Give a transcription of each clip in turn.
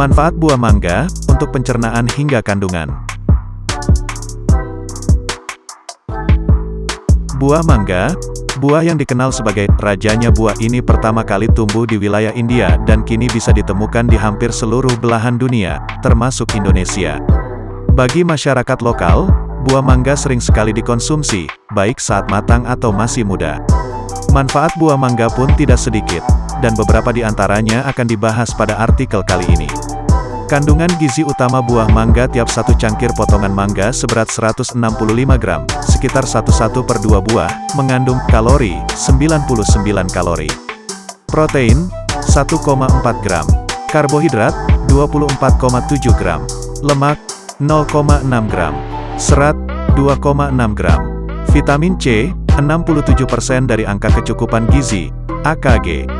Manfaat buah mangga, untuk pencernaan hingga kandungan. Buah mangga, buah yang dikenal sebagai rajanya buah ini pertama kali tumbuh di wilayah India dan kini bisa ditemukan di hampir seluruh belahan dunia, termasuk Indonesia. Bagi masyarakat lokal, buah mangga sering sekali dikonsumsi, baik saat matang atau masih muda. Manfaat buah mangga pun tidak sedikit, dan beberapa di antaranya akan dibahas pada artikel kali ini. Kandungan gizi utama buah mangga tiap satu cangkir potongan mangga seberat 165 gram, sekitar 1,1 per 2 buah, mengandung kalori, 99 kalori. Protein, 1,4 gram. Karbohidrat, 24,7 gram. Lemak, 0,6 gram. Serat, 2,6 gram. Vitamin C, 67% dari angka kecukupan gizi, AKG.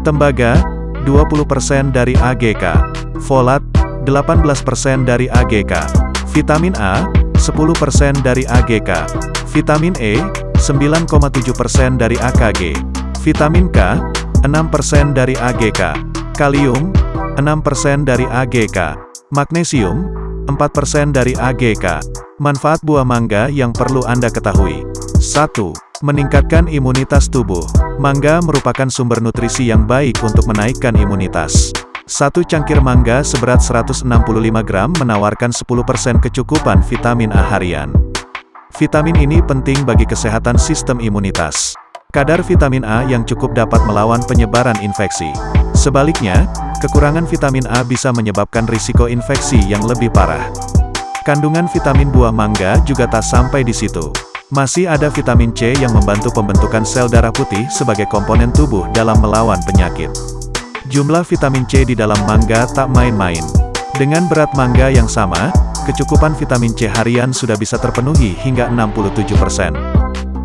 Tembaga, 20% dari AGK. Folat, 18% dari AGK. Vitamin A, 10% dari AGK. Vitamin E, 9,7% dari AKG. Vitamin K, 6% dari AGK. Kalium, 6% dari AGK. Magnesium, 4% dari AGK. Manfaat buah mangga yang perlu Anda ketahui. 1. Meningkatkan imunitas tubuh. Mangga merupakan sumber nutrisi yang baik untuk menaikkan imunitas. Satu cangkir mangga seberat 165 gram menawarkan 10% kecukupan vitamin A harian. Vitamin ini penting bagi kesehatan sistem imunitas. Kadar vitamin A yang cukup dapat melawan penyebaran infeksi. Sebaliknya, kekurangan vitamin A bisa menyebabkan risiko infeksi yang lebih parah. Kandungan vitamin buah mangga juga tak sampai di situ. Masih ada vitamin C yang membantu pembentukan sel darah putih sebagai komponen tubuh dalam melawan penyakit. Jumlah vitamin C di dalam mangga tak main-main. Dengan berat mangga yang sama, kecukupan vitamin C harian sudah bisa terpenuhi hingga 67%.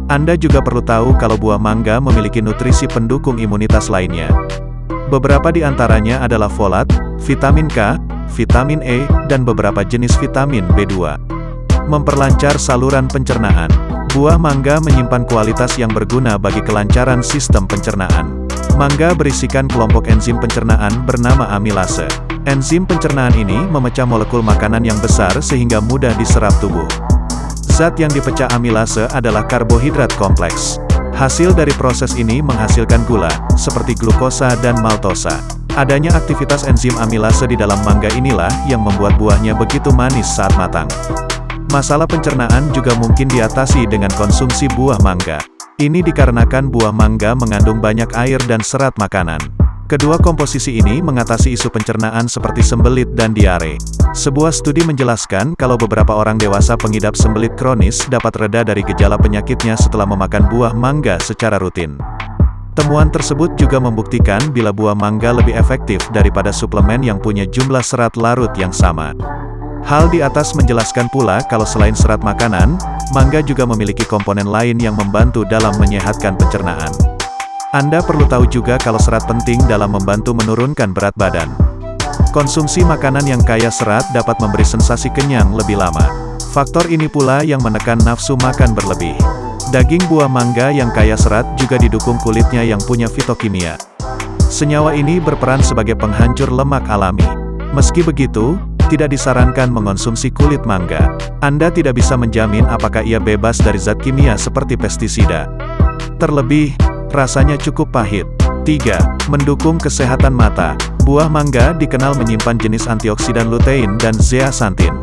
Anda juga perlu tahu kalau buah mangga memiliki nutrisi pendukung imunitas lainnya. Beberapa di antaranya adalah folat, vitamin K, vitamin E, dan beberapa jenis vitamin B2. Memperlancar saluran pencernaan. Buah mangga menyimpan kualitas yang berguna bagi kelancaran sistem pencernaan. Mangga berisikan kelompok enzim pencernaan bernama amilase. Enzim pencernaan ini memecah molekul makanan yang besar sehingga mudah diserap tubuh. Zat yang dipecah amilase adalah karbohidrat kompleks. Hasil dari proses ini menghasilkan gula, seperti glukosa dan maltosa. Adanya aktivitas enzim amilase di dalam mangga inilah yang membuat buahnya begitu manis saat matang. Masalah pencernaan juga mungkin diatasi dengan konsumsi buah mangga. Ini dikarenakan buah mangga mengandung banyak air dan serat makanan. Kedua komposisi ini mengatasi isu pencernaan seperti sembelit dan diare. Sebuah studi menjelaskan kalau beberapa orang dewasa pengidap sembelit kronis dapat reda dari gejala penyakitnya setelah memakan buah mangga secara rutin. Temuan tersebut juga membuktikan bila buah mangga lebih efektif daripada suplemen yang punya jumlah serat larut yang sama. Hal di atas menjelaskan pula kalau selain serat makanan, mangga juga memiliki komponen lain yang membantu dalam menyehatkan pencernaan. Anda perlu tahu juga kalau serat penting dalam membantu menurunkan berat badan. Konsumsi makanan yang kaya serat dapat memberi sensasi kenyang lebih lama. Faktor ini pula yang menekan nafsu makan berlebih. Daging buah mangga yang kaya serat juga didukung kulitnya yang punya fitokimia. Senyawa ini berperan sebagai penghancur lemak alami. Meski begitu, tidak disarankan mengonsumsi kulit mangga. Anda tidak bisa menjamin apakah ia bebas dari zat kimia seperti pestisida. Terlebih, rasanya cukup pahit. 3. Mendukung kesehatan mata. Buah mangga dikenal menyimpan jenis antioksidan lutein dan zeaxanthin.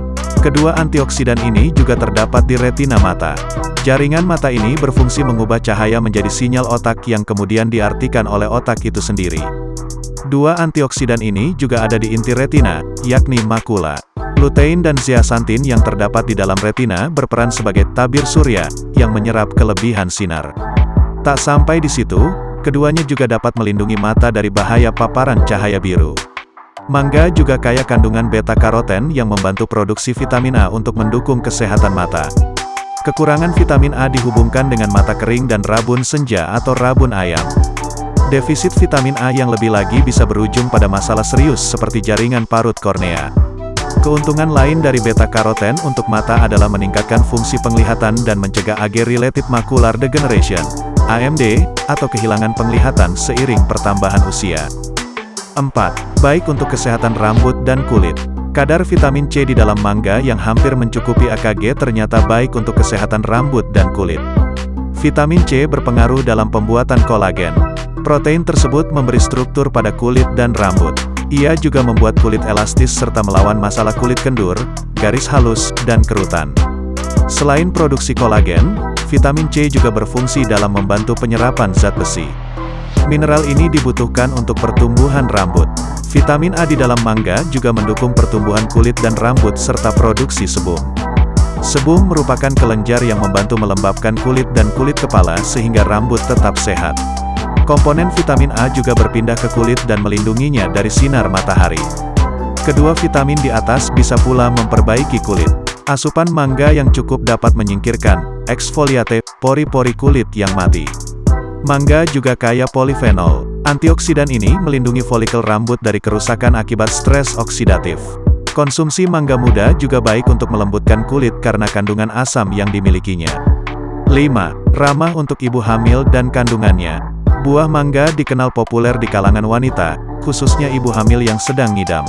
Kedua antioksidan ini juga terdapat di retina mata. Jaringan mata ini berfungsi mengubah cahaya menjadi sinyal otak yang kemudian diartikan oleh otak itu sendiri. Dua antioksidan ini juga ada di inti retina, yakni makula. Lutein dan zeaxanthin yang terdapat di dalam retina berperan sebagai tabir surya, yang menyerap kelebihan sinar. Tak sampai di situ, keduanya juga dapat melindungi mata dari bahaya paparan cahaya biru. Mangga juga kaya kandungan beta-karoten yang membantu produksi vitamin A untuk mendukung kesehatan mata. Kekurangan vitamin A dihubungkan dengan mata kering dan rabun senja atau rabun ayam. Defisit vitamin A yang lebih lagi bisa berujung pada masalah serius seperti jaringan parut kornea. Keuntungan lain dari beta-karoten untuk mata adalah meningkatkan fungsi penglihatan dan mencegah age-related macular degeneration, AMD, atau kehilangan penglihatan seiring pertambahan usia. 4. Baik untuk kesehatan rambut dan kulit. Kadar vitamin C di dalam mangga yang hampir mencukupi AKG ternyata baik untuk kesehatan rambut dan kulit. Vitamin C berpengaruh dalam pembuatan kolagen. Protein tersebut memberi struktur pada kulit dan rambut. Ia juga membuat kulit elastis serta melawan masalah kulit kendur, garis halus, dan kerutan. Selain produksi kolagen, vitamin C juga berfungsi dalam membantu penyerapan zat besi. Mineral ini dibutuhkan untuk pertumbuhan rambut. Vitamin A di dalam mangga juga mendukung pertumbuhan kulit dan rambut serta produksi sebum. Sebum merupakan kelenjar yang membantu melembabkan kulit dan kulit kepala sehingga rambut tetap sehat. Komponen vitamin A juga berpindah ke kulit dan melindunginya dari sinar matahari. Kedua vitamin di atas bisa pula memperbaiki kulit. Asupan mangga yang cukup dapat menyingkirkan eksfoliate pori-pori kulit yang mati. Mangga juga kaya polifenol. Antioksidan ini melindungi folikel rambut dari kerusakan akibat stres oksidatif. Konsumsi mangga muda juga baik untuk melembutkan kulit karena kandungan asam yang dimilikinya. 5. Ramah untuk ibu hamil dan kandungannya. Buah mangga dikenal populer di kalangan wanita, khususnya ibu hamil yang sedang ngidam.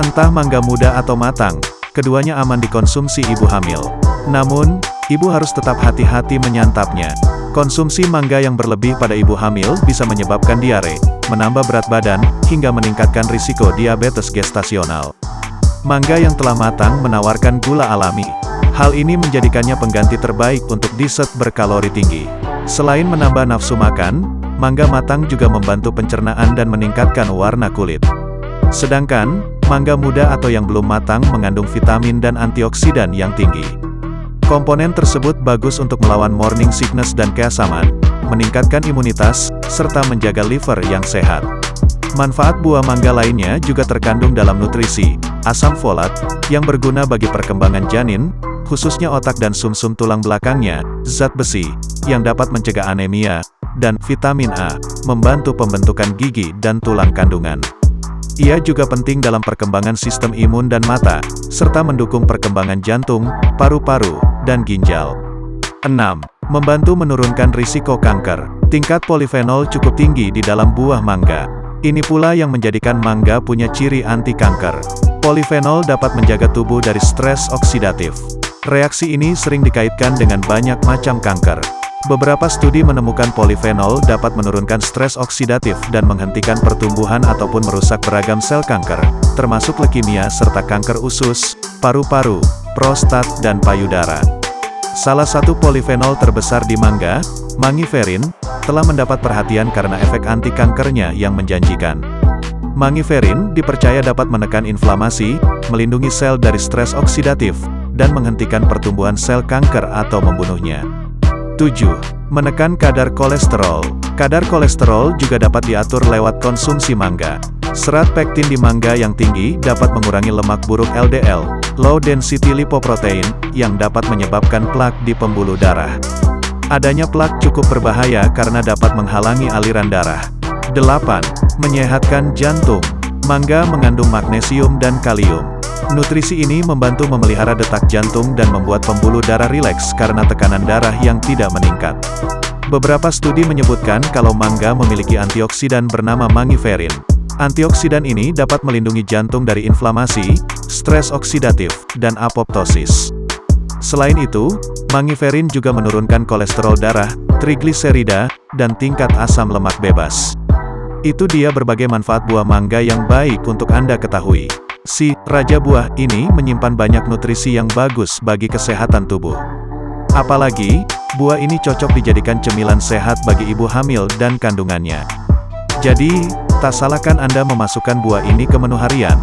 Entah mangga muda atau matang, keduanya aman dikonsumsi ibu hamil. Namun, ibu harus tetap hati-hati menyantapnya. Konsumsi mangga yang berlebih pada ibu hamil bisa menyebabkan diare, menambah berat badan, hingga meningkatkan risiko diabetes gestasional. Mangga yang telah matang menawarkan gula alami. Hal ini menjadikannya pengganti terbaik untuk dessert berkalori tinggi. Selain menambah nafsu makan, mangga matang juga membantu pencernaan dan meningkatkan warna kulit. Sedangkan, mangga muda atau yang belum matang mengandung vitamin dan antioksidan yang tinggi. Komponen tersebut bagus untuk melawan morning sickness dan keasaman, meningkatkan imunitas, serta menjaga liver yang sehat. Manfaat buah mangga lainnya juga terkandung dalam nutrisi, asam folat, yang berguna bagi perkembangan janin, khususnya otak dan sumsum -sum tulang belakangnya, zat besi, yang dapat mencegah anemia, dan vitamin A, membantu pembentukan gigi dan tulang kandungan. Ia juga penting dalam perkembangan sistem imun dan mata, serta mendukung perkembangan jantung, paru-paru, dan ginjal. 6. Membantu menurunkan risiko kanker. Tingkat polifenol cukup tinggi di dalam buah mangga. Ini pula yang menjadikan mangga punya ciri anti kanker. Polifenol dapat menjaga tubuh dari stres oksidatif. Reaksi ini sering dikaitkan dengan banyak macam kanker. Beberapa studi menemukan polifenol dapat menurunkan stres oksidatif dan menghentikan pertumbuhan ataupun merusak beragam sel kanker, termasuk leukemia serta kanker usus, paru-paru, prostat, dan payudara. Salah satu polifenol terbesar di mangga, mangiferin, telah mendapat perhatian karena efek anti kankernya yang menjanjikan. Mangiferin dipercaya dapat menekan inflamasi, melindungi sel dari stres oksidatif, dan menghentikan pertumbuhan sel kanker atau membunuhnya. 7. Menekan kadar kolesterol. Kadar kolesterol juga dapat diatur lewat konsumsi mangga. Serat pektin di mangga yang tinggi dapat mengurangi lemak buruk LDL, low density lipoprotein, yang dapat menyebabkan plak di pembuluh darah. Adanya plak cukup berbahaya karena dapat menghalangi aliran darah. 8. Menyehatkan jantung. Mangga mengandung magnesium dan kalium. Nutrisi ini membantu memelihara detak jantung dan membuat pembuluh darah rileks karena tekanan darah yang tidak meningkat. Beberapa studi menyebutkan kalau mangga memiliki antioksidan bernama mangiferin. Antioksidan ini dapat melindungi jantung dari inflamasi, stres oksidatif, dan apoptosis. Selain itu, mangiferin juga menurunkan kolesterol darah, trigliserida, dan tingkat asam lemak bebas. Itu dia berbagai manfaat buah mangga yang baik untuk Anda ketahui. Si Raja Buah ini menyimpan banyak nutrisi yang bagus bagi kesehatan tubuh. Apalagi, buah ini cocok dijadikan cemilan sehat bagi ibu hamil dan kandungannya. Jadi, tak salahkan Anda memasukkan buah ini ke menu harian,